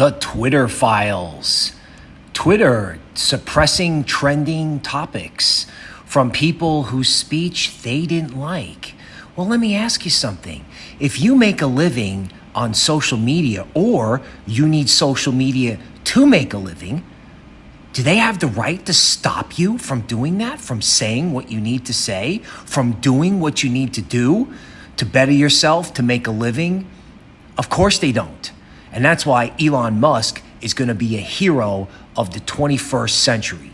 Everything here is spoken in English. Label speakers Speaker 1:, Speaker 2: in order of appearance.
Speaker 1: the Twitter files. Twitter suppressing trending topics from people whose speech they didn't like. Well, let me ask you something. If you make a living on social media or you need social media to make a living, do they have the right to stop you from doing that, from saying what you need to say, from doing what you need to do to better yourself, to make a living? Of course they don't. And that's why Elon Musk is going to be a hero of the 21st century.